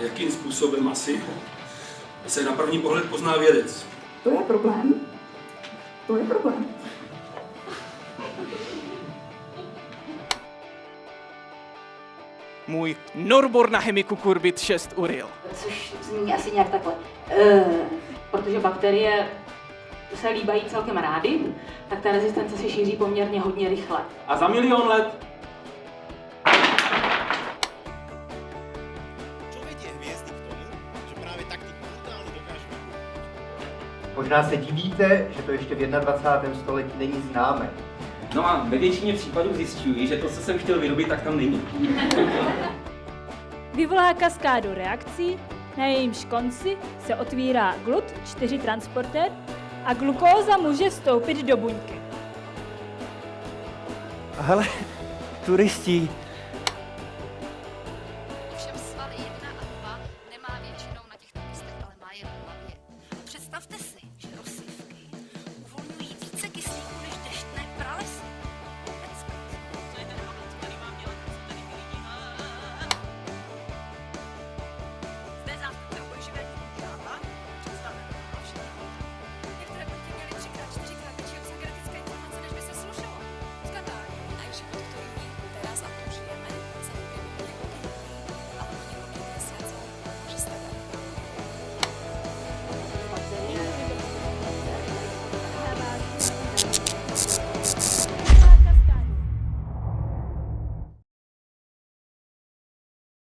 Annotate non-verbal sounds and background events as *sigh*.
Jakým způsobem asi se na první pohled pozná vědec? To je problém. To je problém. Můj Norbor na chemiku Kurbit 6 Uril. což zní asi nějak takhle. Uh, protože bakterie se líbají celkem rády, tak ta rezistence se šíří poměrně hodně rychle. A za milion let Možná se divíte, že to ještě v 21. století není známé. No a ve většině případů zjišťuji, že to, co jsem chtěl vyrobit, tak tam není. *laughs* Vyvolá kaskádu reakcí, na jejímž konci se otvírá GLUT4 transportér a glukóza může vstoupit do buňky. Hele, turisti,